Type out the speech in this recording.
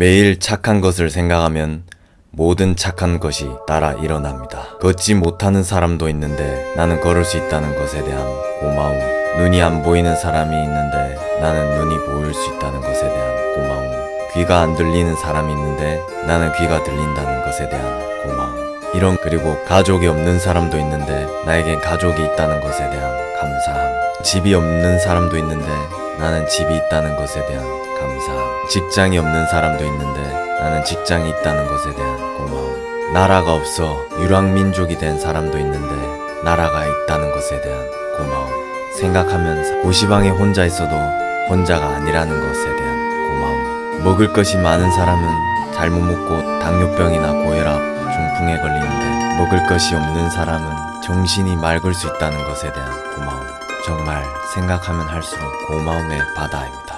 매일 착한 것을 생각하면 모든 착한 것이 따라 일어납니다. 걷지 못하는 사람도 있는데 나는 걸을 수 있다는 것에 대한 고마움. 눈이 안 보이는 사람이 있는데 나는 눈이 보일 수 있다는 것에 대한 고마움. 귀가 안 들리는 사람이 있는데 나는 귀가 들린다는 것에 대한 고마움. 이런 그리고 가족이 없는 사람도 있는데 나에겐 가족이 있다는 것에 대한 감사함. 집이 없는 사람도 있는데 나는 집이 있다는 것에 대한 감사함. 직장이 없는 사람도 있는데 나는 직장이 있다는 것에 대한 고마움. 나라가 없어 유랑민족이 된 사람도 있는데 나라가 있다는 것에 대한 고마움. 생각하면서 고시방에 혼자 있어도 혼자가 아니라는 것에 대한 고마움. 먹을 것이 많은 사람은 잘못 먹고 당뇨병이나 고혈압, 중풍에 걸리는데 먹을 것이 없는 사람은 정신이 맑을 수 있다는 것에 대한 고마움. 정말 생각하면 할수록 고마움의 바다입니다.